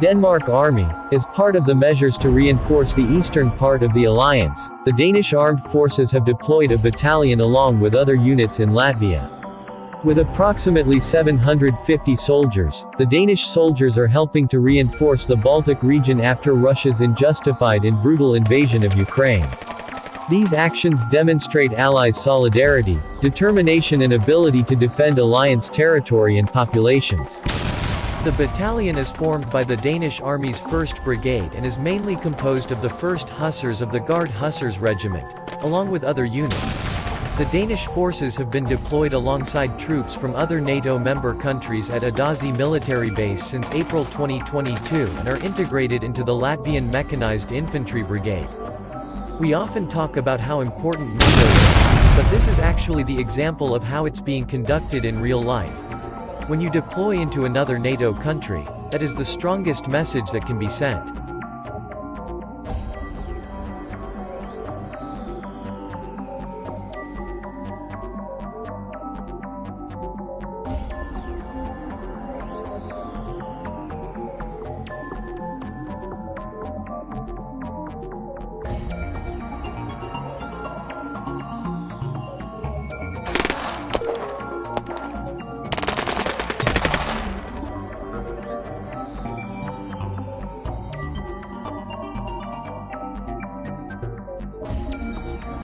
Denmark Army, as part of the measures to reinforce the eastern part of the alliance, the Danish armed forces have deployed a battalion along with other units in Latvia. With approximately 750 soldiers, the Danish soldiers are helping to reinforce the Baltic region after Russia's unjustified and brutal invasion of Ukraine. These actions demonstrate Allies' solidarity, determination and ability to defend Alliance territory and populations. The battalion is formed by the Danish Army's 1st Brigade and is mainly composed of the 1st Hussars of the Guard Hussars Regiment, along with other units. The Danish forces have been deployed alongside troops from other NATO member countries at Adazi military base since April 2022 and are integrated into the Latvian Mechanized Infantry Brigade. We often talk about how important NATO is, but this is actually the example of how it's being conducted in real life. When you deploy into another NATO country, that is the strongest message that can be sent.